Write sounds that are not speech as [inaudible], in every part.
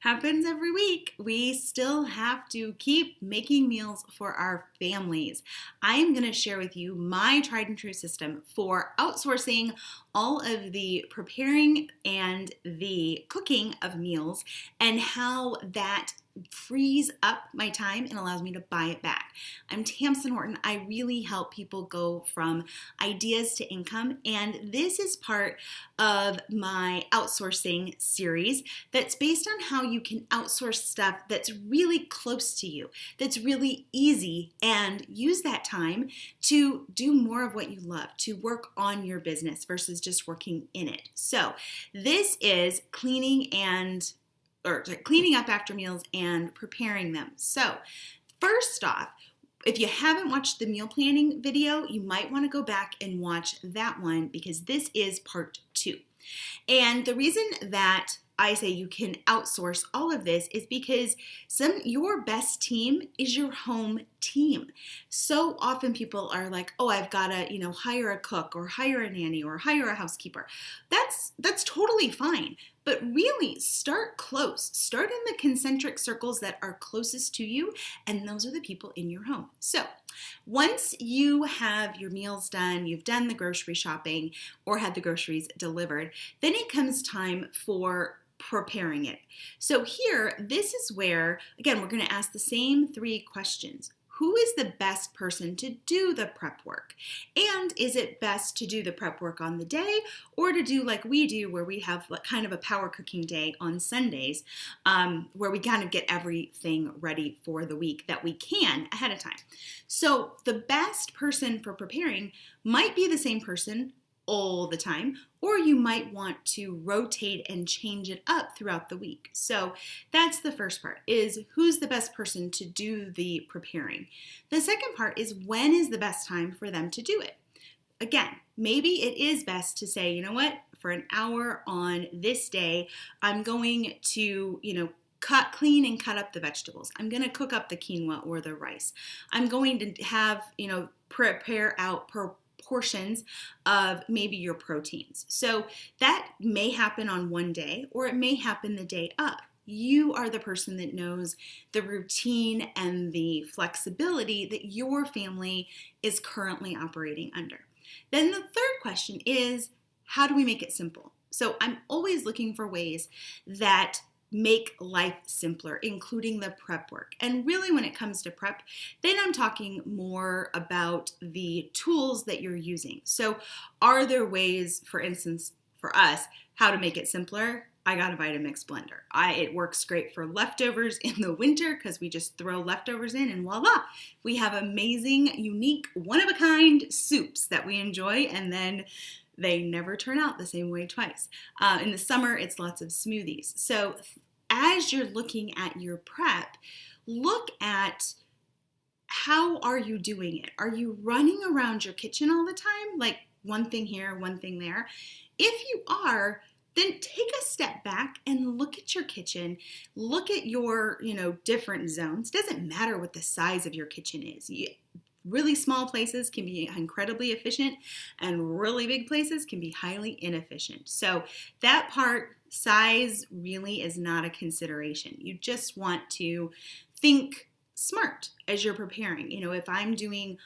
happens every week. We still have to keep making meals for our families. I am going to share with you my tried and true system for outsourcing all of the preparing and the cooking of meals and how that frees up my time and allows me to buy it back. I'm Tamsin Horton. I really help people go from ideas to income, and this is part of my outsourcing series that's based on how you can outsource stuff that's really close to you, that's really easy, and use that time to do more of what you love, to work on your business versus just working in it. So, this is cleaning and or cleaning up after meals and preparing them. So, first off, if you haven't watched the meal planning video, you might want to go back and watch that one because this is part two. And the reason that I say you can outsource all of this is because some your best team is your home team. So often people are like, "Oh, I've got to, you know, hire a cook or hire a nanny or hire a housekeeper." That's that's totally fine. But really, start close. Start in the concentric circles that are closest to you, and those are the people in your home. So, once you have your meals done, you've done the grocery shopping or had the groceries delivered, then it comes time for preparing it. So here, this is where, again, we're going to ask the same three questions who is the best person to do the prep work? And is it best to do the prep work on the day or to do like we do, where we have kind of a power cooking day on Sundays, um, where we kind of get everything ready for the week that we can ahead of time? So the best person for preparing might be the same person all the time, or you might want to rotate and change it up throughout the week. So that's the first part is who's the best person to do the preparing. The second part is when is the best time for them to do it. Again, maybe it is best to say, you know what, for an hour on this day, I'm going to, you know, cut clean and cut up the vegetables. I'm going to cook up the quinoa or the rice. I'm going to have, you know, prepare out per portions of maybe your proteins. So that may happen on one day or it may happen the day up. You are the person that knows the routine and the flexibility that your family is currently operating under. Then the third question is how do we make it simple? So I'm always looking for ways that make life simpler, including the prep work. And really, when it comes to prep, then I'm talking more about the tools that you're using. So, are there ways, for instance, for us, how to make it simpler? I got a Vitamix blender. I, it works great for leftovers [laughs] in the winter because we just throw leftovers in and voila, we have amazing, unique, one of a kind soups that we enjoy and then they never turn out the same way twice. Uh, in the summer, it's lots of smoothies. So as you're looking at your prep, look at how are you doing it? Are you running around your kitchen all the time? Like one thing here, one thing there. If you are, then take a step back and look at your kitchen look at your you know different zones doesn't matter what the size of your kitchen is Really small places can be incredibly efficient, and really big places can be highly inefficient. So, that part, size, really is not a consideration. You just want to think smart as you're preparing. You know, if I'm doing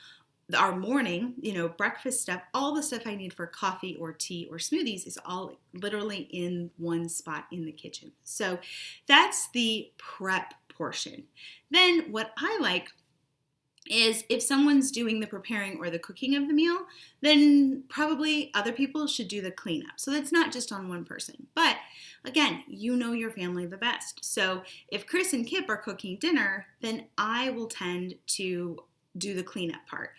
our morning, you know, breakfast stuff, all the stuff I need for coffee or tea or smoothies is all literally in one spot in the kitchen. So that's the prep portion. Then what I like is if someone's doing the preparing or the cooking of the meal, then probably other people should do the cleanup. So that's not just on one person. But again, you know your family the best. So if Chris and Kip are cooking dinner, then I will tend to do the cleanup part.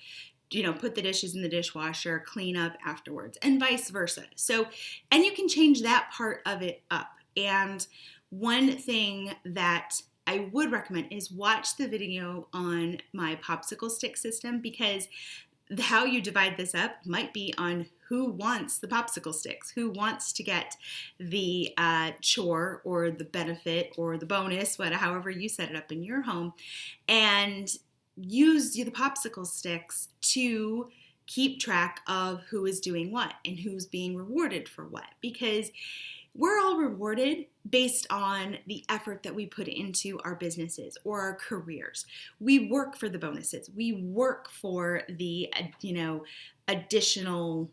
You know, put the dishes in the dishwasher, clean up afterwards, and vice versa. So, and you can change that part of it up. And one thing that I would recommend is watch the video on my popsicle stick system because how you divide this up might be on who wants the popsicle sticks, who wants to get the uh, chore or the benefit or the bonus, whatever, however you set it up in your home, and use the popsicle sticks to keep track of who is doing what and who's being rewarded for what. Because we're all rewarded based on the effort that we put into our businesses or our careers. We work for the bonuses. We work for the you know additional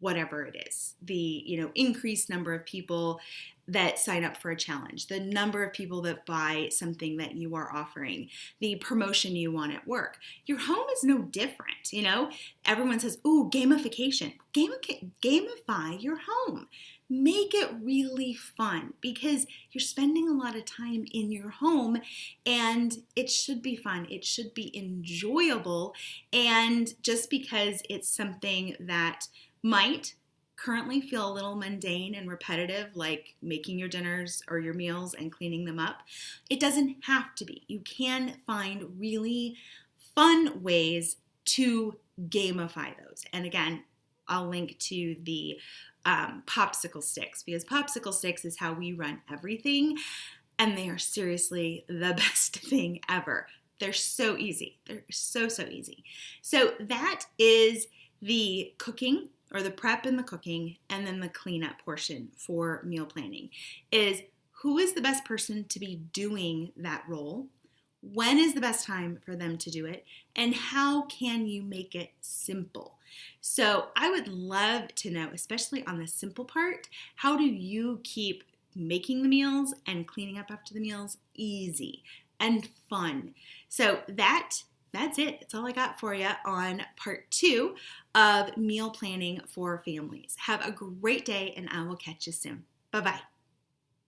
whatever it is. The you know increased number of people that sign up for a challenge the number of people that buy something that you are offering the promotion you want at work. Your home is no different you know? Everyone says ooh gamification. Gamify your home make it really fun because you're spending a lot of time in your home and it should be fun. It should be enjoyable. And just because it's something that might currently feel a little mundane and repetitive, like making your dinners or your meals and cleaning them up, it doesn't have to be. You can find really fun ways to gamify those. And again, I'll link to the um, popsicle sticks because popsicle sticks is how we run everything. And they are seriously the [laughs] best thing ever. They're so easy. They're so, so easy. So that is the cooking or the prep and the cooking and then the cleanup portion for meal planning is who is the best person to be doing that role when is the best time for them to do it and how can you make it simple so i would love to know especially on the simple part how do you keep making the meals and cleaning up after the meals easy and fun so that that's it. That's all I got for you on part two of meal planning for families. Have a great day, and I will catch you soon. Bye bye.